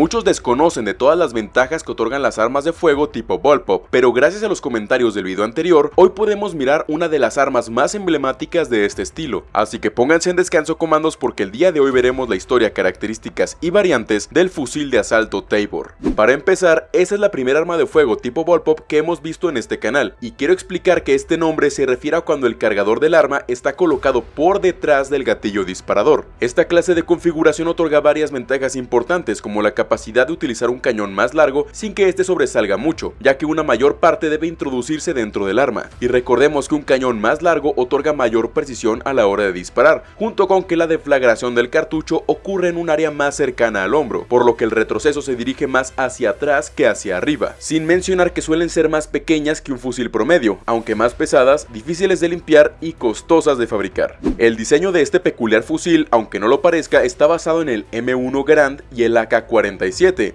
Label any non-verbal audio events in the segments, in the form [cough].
Muchos desconocen de todas las ventajas que otorgan las armas de fuego tipo Ballpop, pero gracias a los comentarios del video anterior, hoy podemos mirar una de las armas más emblemáticas de este estilo. Así que pónganse en descanso comandos porque el día de hoy veremos la historia, características y variantes del fusil de asalto Tabor. Para empezar, esa es la primera arma de fuego tipo Ballpop que hemos visto en este canal, y quiero explicar que este nombre se refiere a cuando el cargador del arma está colocado por detrás del gatillo disparador. Esta clase de configuración otorga varias ventajas importantes como la capacidad de utilizar un cañón más largo sin que este sobresalga mucho, ya que una mayor parte debe introducirse dentro del arma. Y recordemos que un cañón más largo otorga mayor precisión a la hora de disparar, junto con que la deflagración del cartucho ocurre en un área más cercana al hombro, por lo que el retroceso se dirige más hacia atrás que hacia arriba, sin mencionar que suelen ser más pequeñas que un fusil promedio, aunque más pesadas, difíciles de limpiar y costosas de fabricar. El diseño de este peculiar fusil, aunque no lo parezca, está basado en el M1 Garand y el AK-47,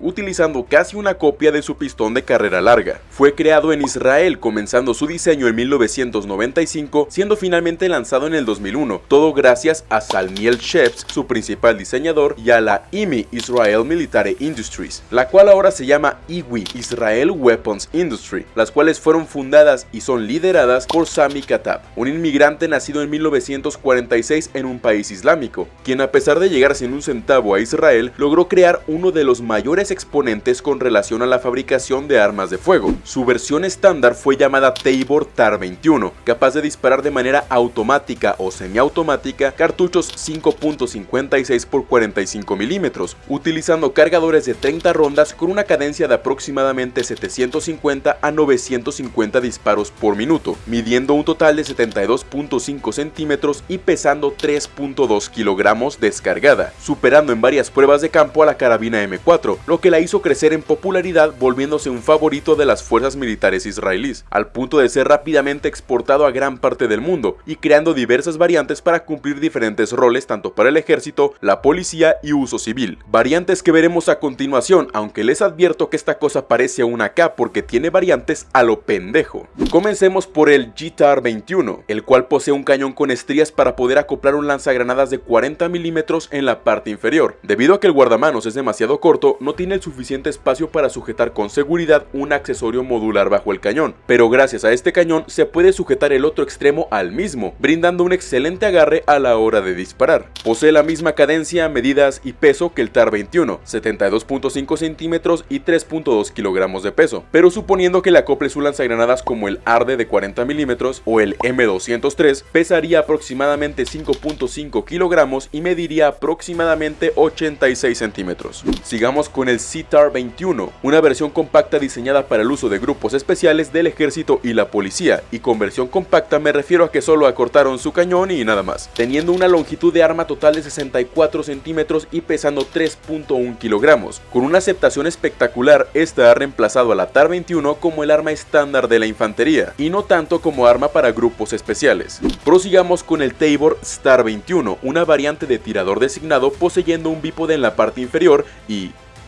utilizando casi una copia de su pistón de carrera larga. Fue creado en Israel, comenzando su diseño en 1995, siendo finalmente lanzado en el 2001, todo gracias a Salmiel Sheps, su principal diseñador, y a la IMI Israel Military Industries, la cual ahora se llama IWI Israel Weapons Industry, las cuales fueron fundadas y son lideradas por Sami Katab, un inmigrante nacido en 1946 en un país islámico, quien a pesar de llegar sin un centavo a Israel, logró crear uno de los mayores exponentes con relación a la fabricación de armas de fuego. Su versión estándar fue llamada Tabor TAR-21, capaz de disparar de manera automática o semiautomática cartuchos 5.56 x 45 milímetros, utilizando cargadores de 30 rondas con una cadencia de aproximadamente 750 a 950 disparos por minuto, midiendo un total de 72.5 centímetros y pesando 3.2 kilogramos descargada, superando en varias pruebas de campo a la carabina M4, lo que la hizo crecer en popularidad volviéndose un favorito de las fuerzas militares israelíes, al punto de ser rápidamente exportado a gran parte del mundo y creando diversas variantes para cumplir diferentes roles tanto para el ejército, la policía y uso civil. Variantes que veremos a continuación, aunque les advierto que esta cosa parece una K porque tiene variantes a lo pendejo. Comencemos por el GTAR 21, el cual posee un cañón con estrías para poder acoplar un lanzagranadas de 40 milímetros en la parte inferior. Debido a que el guardamanos es demasiado corto, no tiene el suficiente espacio para sujetar con seguridad un accesorio modular bajo el cañón, pero gracias a este cañón se puede sujetar el otro extremo al mismo, brindando un excelente agarre a la hora de disparar. Posee la misma cadencia, medidas y peso que el TAR 21, 72.5 centímetros y 3.2 kilogramos de peso, pero suponiendo que le acople su lanzagranadas como el ARDE de 40 milímetros o el M203, pesaría aproximadamente 5.5 kilogramos y mediría aproximadamente 86 centímetros. Sigamos con el CTAR 21, una versión compacta diseñada para el uso de grupos especiales del ejército y la policía, y con versión compacta me refiero a que solo acortaron su cañón y nada más, teniendo una longitud de arma total de 64 centímetros y pesando 3.1 kilogramos. Con una aceptación espectacular, esta ha reemplazado a la TAR 21 como el arma estándar de la infantería, y no tanto como arma para grupos especiales. Prosigamos con el Tabor Star 21, una variante de tirador designado poseyendo un bípode en la parte inferior y...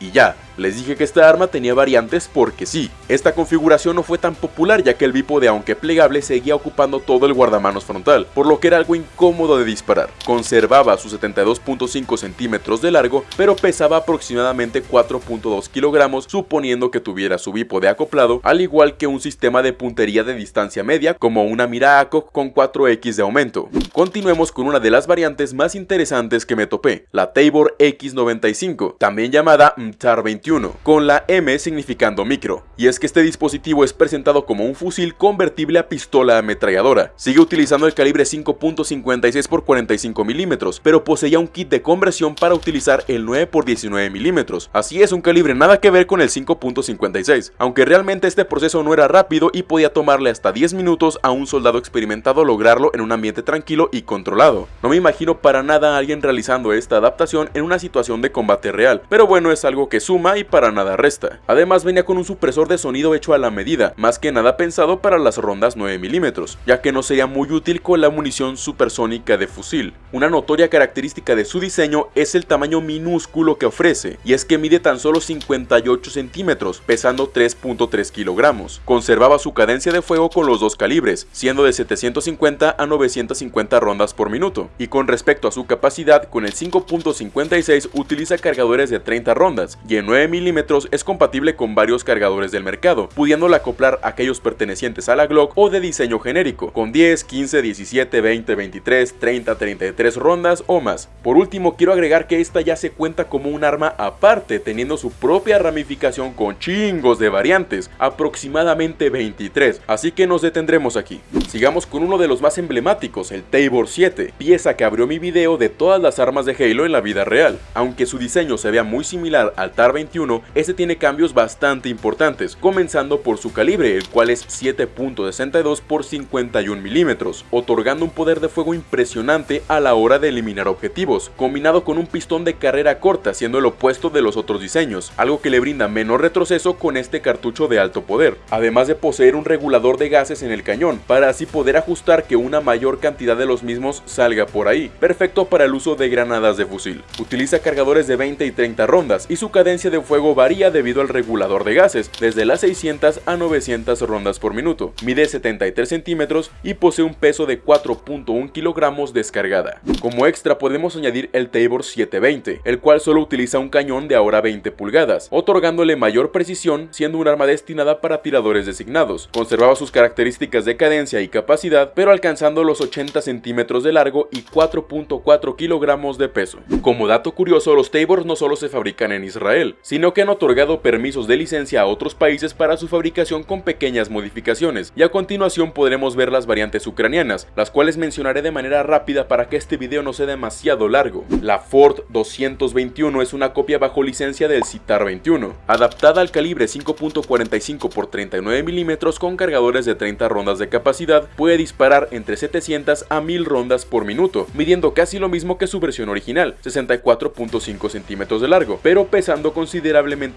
y ya, les dije que esta arma tenía variantes porque sí, esta configuración no fue tan popular ya que el bípode aunque plegable seguía ocupando todo el guardamanos frontal, por lo que era algo incómodo de disparar. Conservaba sus 72.5 centímetros de largo, pero pesaba aproximadamente 4.2 kilogramos suponiendo que tuviera su bípode acoplado, al igual que un sistema de puntería de distancia media como una mira ACOG con 4X de aumento. Continuemos con una de las variantes más interesantes que me topé, la Tabor X95, también llamada MTAR-21 con la M significando micro, y es que este dispositivo es presentado como un fusil convertible a pistola ametralladora. Sigue utilizando el calibre 5.56 x 45 milímetros, pero poseía un kit de conversión para utilizar el 9 x 19 milímetros, así es un calibre nada que ver con el 5.56, aunque realmente este proceso no era rápido y podía tomarle hasta 10 minutos a un soldado experimentado lograrlo en un ambiente tranquilo y controlado. No me imagino para nada a alguien realizando esta adaptación en una situación de combate real, pero bueno es algo que suma para nada resta. Además venía con un supresor de sonido hecho a la medida, más que nada pensado para las rondas 9 milímetros, ya que no sería muy útil con la munición supersónica de fusil. Una notoria característica de su diseño es el tamaño minúsculo que ofrece, y es que mide tan solo 58 centímetros, pesando 3.3 kilogramos. Conservaba su cadencia de fuego con los dos calibres, siendo de 750 a 950 rondas por minuto, y con respecto a su capacidad, con el 5.56 utiliza cargadores de 30 rondas, y en 9 9mm es compatible con varios cargadores del mercado, pudiéndola acoplar aquellos pertenecientes a la Glock o de diseño genérico, con 10, 15, 17, 20, 23, 30, 33 rondas o más. Por último, quiero agregar que esta ya se cuenta como un arma aparte, teniendo su propia ramificación con chingos de variantes, aproximadamente 23, así que nos detendremos aquí. Sigamos con uno de los más emblemáticos, el Tabor 7, pieza que abrió mi video de todas las armas de Halo en la vida real. Aunque su diseño se vea muy similar al TAR-23, este tiene cambios bastante importantes, comenzando por su calibre, el cual es 7.62 por 51 milímetros, otorgando un poder de fuego impresionante a la hora de eliminar objetivos, combinado con un pistón de carrera corta, siendo el opuesto de los otros diseños, algo que le brinda menor retroceso con este cartucho de alto poder, además de poseer un regulador de gases en el cañón, para así poder ajustar que una mayor cantidad de los mismos salga por ahí, perfecto para el uso de granadas de fusil. Utiliza cargadores de 20 y 30 rondas y su cadencia de fuego varía debido al regulador de gases, desde las 600 a 900 rondas por minuto. Mide 73 centímetros y posee un peso de 4.1 kilogramos descargada. Como extra podemos añadir el Tabor 720, el cual solo utiliza un cañón de ahora 20 pulgadas, otorgándole mayor precisión siendo un arma destinada para tiradores designados. Conservaba sus características de cadencia y capacidad, pero alcanzando los 80 centímetros de largo y 4.4 kilogramos de peso. Como dato curioso, los Tabors no solo se fabrican en Israel, sino que han otorgado permisos de licencia a otros países para su fabricación con pequeñas modificaciones, y a continuación podremos ver las variantes ucranianas, las cuales mencionaré de manera rápida para que este video no sea demasiado largo. La Ford 221 es una copia bajo licencia del Citar 21, adaptada al calibre 5.45 x 39 mm con cargadores de 30 rondas de capacidad, puede disparar entre 700 a 1000 rondas por minuto, midiendo casi lo mismo que su versión original, 64.5 centímetros de largo, pero pesando considerablemente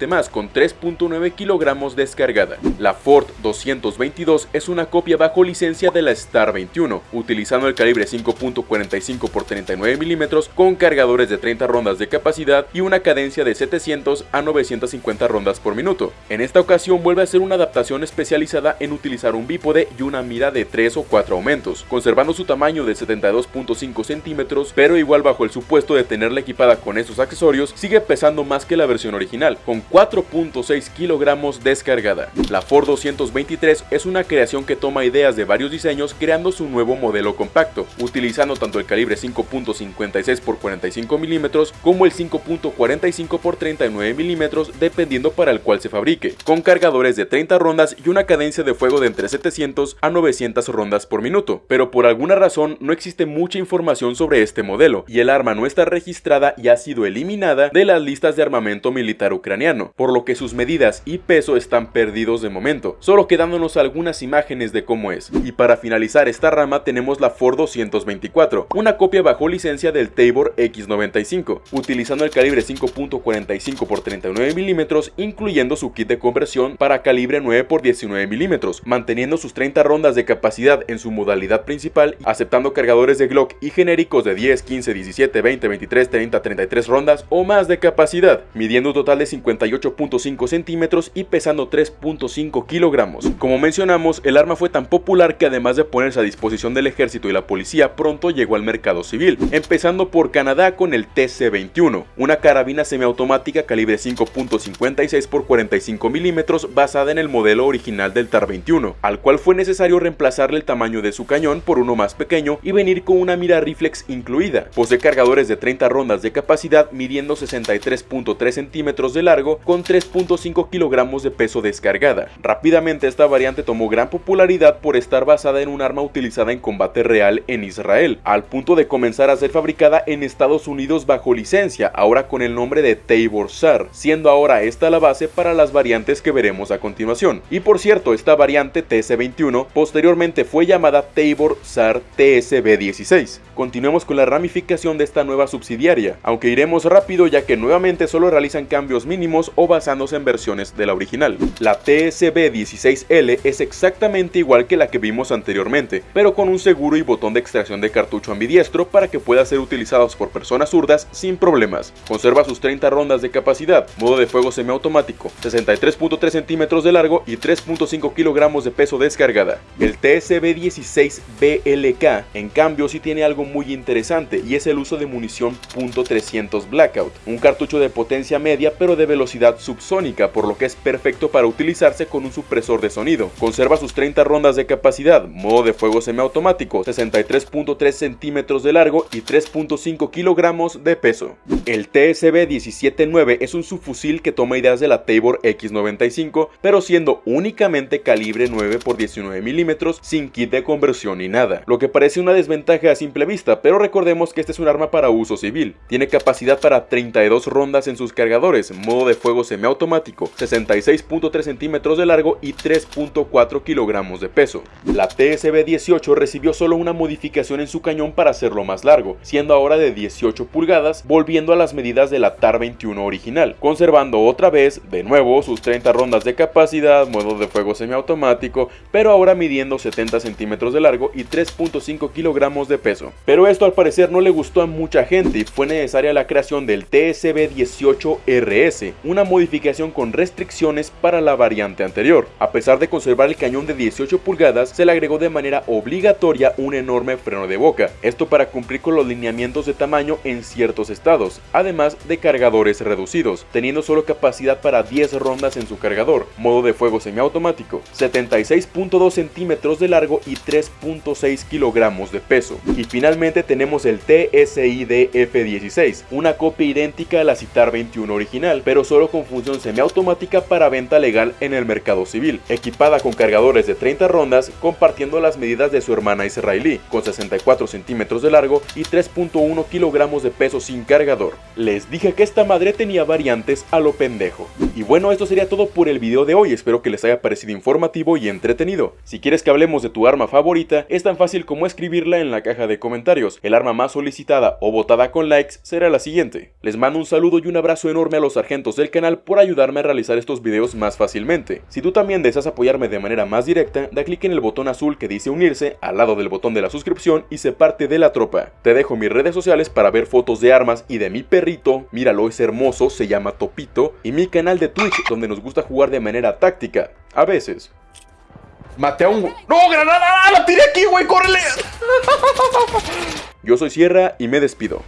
más, con 3.9 kilogramos descargada. La Ford 222 es una copia bajo licencia de la Star 21, utilizando el calibre 5.45 x 39 mm con cargadores de 30 rondas de capacidad y una cadencia de 700 a 950 rondas por minuto. En esta ocasión vuelve a ser una adaptación especializada en utilizar un bípode y una mira de 3 o 4 aumentos, conservando su tamaño de 72.5 centímetros, pero igual bajo el supuesto de tenerla equipada con esos accesorios, sigue pesando más que la versión original, con 4.6 kilogramos descargada. La Ford 223 es una creación que toma ideas de varios diseños creando su nuevo modelo compacto, utilizando tanto el calibre 5.56 x 45 milímetros como el 5.45 x 39 milímetros dependiendo para el cual se fabrique, con cargadores de 30 rondas y una cadencia de fuego de entre 700 a 900 rondas por minuto, pero por alguna razón no existe mucha información sobre este modelo y el arma no está registrada y ha sido eliminada de las listas de armamento militar ucraniano, por lo que sus medidas y peso están perdidos de momento, solo quedándonos algunas imágenes de cómo es. Y para finalizar esta rama tenemos la Ford 224, una copia bajo licencia del Tabor X95, utilizando el calibre 5.45 x 39 milímetros, incluyendo su kit de conversión para calibre 9 x 19 milímetros, manteniendo sus 30 rondas de capacidad en su modalidad principal, aceptando cargadores de Glock y genéricos de 10, 15, 17, 20, 23, 30, 33 rondas o más de capacidad, midiendo un de 58.5 centímetros y pesando 3.5 kilogramos. Como mencionamos, el arma fue tan popular que además de ponerse a disposición del ejército y la policía, pronto llegó al mercado civil, empezando por Canadá con el TC-21, una carabina semiautomática calibre 5.56 x 45 milímetros basada en el modelo original del TAR-21, al cual fue necesario reemplazarle el tamaño de su cañón por uno más pequeño y venir con una mira reflex incluida. Posee cargadores de 30 rondas de capacidad midiendo 63.3 centímetros de largo con 3.5 kilogramos de peso descargada. Rápidamente esta variante tomó gran popularidad por estar basada en un arma utilizada en combate real en Israel, al punto de comenzar a ser fabricada en Estados Unidos bajo licencia, ahora con el nombre de Tabor SAR, siendo ahora esta la base para las variantes que veremos a continuación. Y por cierto, esta variante TS21 posteriormente fue llamada Tabor SAR TSB16. Continuemos con la ramificación de esta nueva subsidiaria, aunque iremos rápido ya que nuevamente solo realizan cambios mínimos o basándose en versiones de la original. La TSB16L es exactamente igual que la que vimos anteriormente, pero con un seguro y botón de extracción de cartucho ambidiestro para que pueda ser utilizados por personas zurdas sin problemas. Conserva sus 30 rondas de capacidad, modo de fuego semiautomático, 63.3 centímetros de largo y 3.5 kilogramos de peso descargada. El TSB16BLK en cambio sí tiene algo muy interesante y es el uso de munición .300 Blackout, un cartucho de potencia media pero de velocidad subsónica, por lo que es perfecto para utilizarse con un supresor de sonido. Conserva sus 30 rondas de capacidad, modo de fuego semiautomático, 63.3 centímetros de largo y 3.5 kilogramos de peso. El TSB 179 es un subfusil que toma ideas de la Tabor X95, pero siendo únicamente calibre 9 x 19 milímetros sin kit de conversión ni nada, lo que parece una desventaja a simple vista, pero recordemos que este es un arma para uso civil. Tiene capacidad para 32 rondas en sus cargadores, modo de fuego semiautomático, 66.3 centímetros de largo y 3.4 kilogramos de peso. La TSB 18 recibió solo una modificación en su cañón para hacerlo más largo, siendo ahora de 18 pulgadas, volviendo a las medidas de la TAR 21 original, conservando otra vez, de nuevo, sus 30 rondas de capacidad, modo de fuego semiautomático, pero ahora midiendo 70 centímetros de largo y 3.5 kilogramos de peso. Pero esto al parecer no le gustó a mucha gente y fue necesaria la creación del TSB-18RS, una modificación con restricciones para la variante anterior. A pesar de conservar el cañón de 18 pulgadas, se le agregó de manera obligatoria un enorme freno de boca, esto para cumplir con los lineamientos de tamaño en ciertos estados, además de cargadores reducidos, teniendo solo capacidad para 10 rondas en su cargador, modo de fuego semiautomático, 76.2 centímetros de largo y 3.6 kilogramos de peso. Y tenemos el TSID F16, una copia idéntica a la Citar 21 original, pero solo con función semiautomática para venta legal en el mercado civil, equipada con cargadores de 30 rondas, compartiendo las medidas de su hermana israelí, con 64 centímetros de largo y 3.1 kilogramos de peso sin cargador. Les dije que esta madre tenía variantes a lo pendejo. Y bueno, esto sería todo por el video de hoy, espero que les haya parecido informativo y entretenido. Si quieres que hablemos de tu arma favorita, es tan fácil como escribirla en la caja de comentarios. El arma más solicitada o votada con likes será la siguiente. Les mando un saludo y un abrazo enorme a los sargentos del canal por ayudarme a realizar estos videos más fácilmente. Si tú también deseas apoyarme de manera más directa, da clic en el botón azul que dice unirse al lado del botón de la suscripción y se parte de la tropa. Te dejo mis redes sociales para ver fotos de armas y de mi perrito, míralo es hermoso, se llama Topito, y mi canal de Twitch donde nos gusta jugar de manera táctica, a veces. Maté a un... ¡No, granada! ¡La tiré aquí, güey! ¡Córrele! [laughs] Yo soy Sierra y me despido.